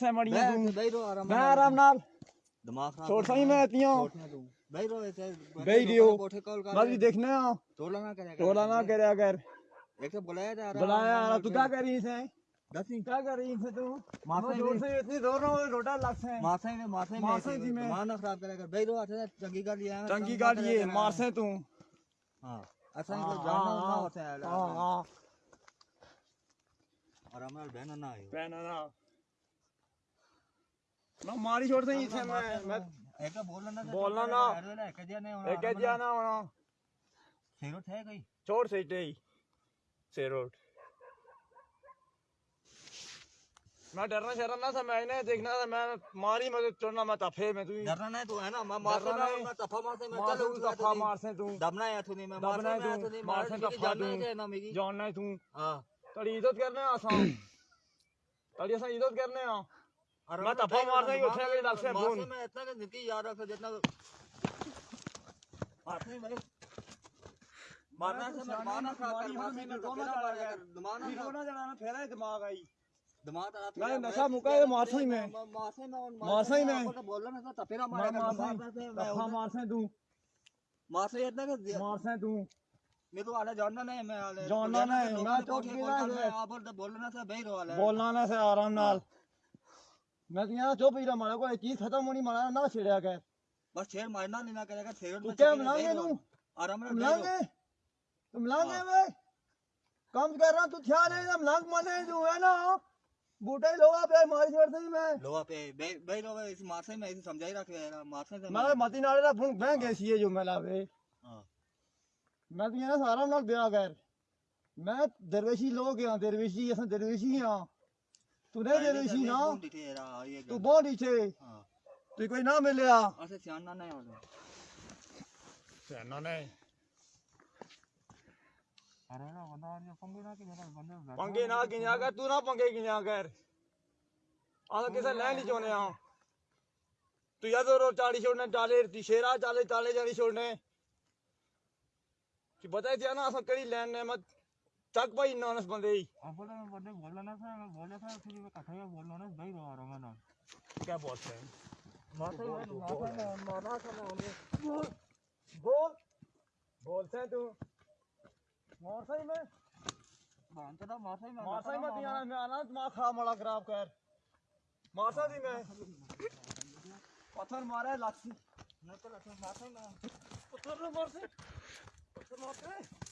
سے مڑیاں بھائی تو بھائی رو آرام میں آرام نال۔ دماغ خراب چھوڑ سہی میں اتیاں بھائی رو ایسے بھائی دیو۔ کر میں بھی دیکھنے آ ٹولا نہ کرے ٹولا نہ کریا کر ایک تو بلایا تھا بلایا تو کیا کر رہی سے دسی۔ کیا کر رہی سے تو؟ میں جوڑ سے اتنی دور رہا ہوں روٹا لگ سے ماسا نے ماسا میں ماسا جی میں۔ دماغ نہ خراب کرے گا بھائی رو اٹھے چنگی کر لیا۔ ٹنکی کاٹ یہ مار سے تو۔ ہاں اصل میں جاننا نہ ہوتا ہے۔ ہاں ہاں آرام نال بہنا نہ آئے۔ پہنا نا میں ماری چھوڑ سے سے میں میں ایک تو بولنا نہ بولنا نہ۔ ایک دیا نہیں ایک جیا نہ ہونا سیرو تھے گئی چھوڑ سے ٹے سے روٹ میں ڈرنا شرنا نہ تھا میں نے دیکھنا تھا میں ماری میں چڑنا میں تفے میں تو ڈرنا نہیں تو ہے نا میں نہ نہیں۔ میں تفا ماسا میں مار چلو سے تفا مار سے تو دبنا ہے تو نہیں میں ہے میں تو تو نہیں مار مار سے سے تفا میری جاننا ہے تو ہاں تڑی عزت کرنے آسان تڑی اساں عزت کرنے آ میں تفا مارتا ہی اٹھے گئی لگ سے ماسا بون۔ میں اتنا کہ زندگی یاد رکھو جتنا ماسا میں مارنا سے میں مارنا خراب کر میں تو پھر مار گیا۔ دماغ نہ رونا جڑا پھیرا دماغ آئی۔ دماغ تڑا میں نشہ مکا ہے مار سہی میں۔ ماسا میں ماسا ہی میں بولنا تھا پھر میں مار مار سے تفا مار سے تو ماسا اتنا کہ مار سے تو میں تو آلے جاننا نہیں میں آلے جاننا نہیں، میں تو بولنا تھا بھائی رو آلے بولنا نہ سے آرام نال۔ میں کہیا چپ ہی رہ مارا کوئی چیز ختم ہونی مارا نہ چھڑیا کر بس شیر مارنا نہیں نہ کرے گا شیر تو کیا ملانگے تو آرام سے ملانگے تم ملانگے میں کام کر رہا تو تھیا نہیں تم ملانگ مانے جو ہے نا بوٹے لوگا پہ ماری چھوڑ سی میں لوا پہ بھائی رو اس ماسے میں اسے سمجھائی رکھے ہے ماسے سے میں متی نالے دا پھن بہن گئی سی جو میں لاوے ہاں میں تو یہ سارا نال دیا کر میں درویشی لوگ ہاں درویشی اساں درویشی ہاں تو نہیں درویشی نا تو بہت نیچے ہاں تو کوئی نہ ملیا اسے سیاننا نہیں ہوتا سینا نہیں ارے نا بندہ یہ پنگے نہ کہ بندے پنگے نہ گنیا کر تو نہ پنگے گنیا کر آ کسے لے نہیں چونے ہاں تو یا تو رو چاڑی چھوڑنے ڈالے تی شیرا چالے چالے جاڑی چک پائی نانس بندے ہی اب میں بندے بولنا نہ تھا بولے تھا پھر میں کٹھا یا بولنا نہ بھائی رو کیا ماسے میں میں مارنا تھا بول بول بولتے ہیں تو صحیح میں بانتا تھا ماسے میں ماسا ہی مت آنا میں آنا دماغ خراب مڑا خراب کر ماسا دی میں پتھر مارے لاکسی نہ تو ماسے میں پتھر نہ مار سے پتھر مار سے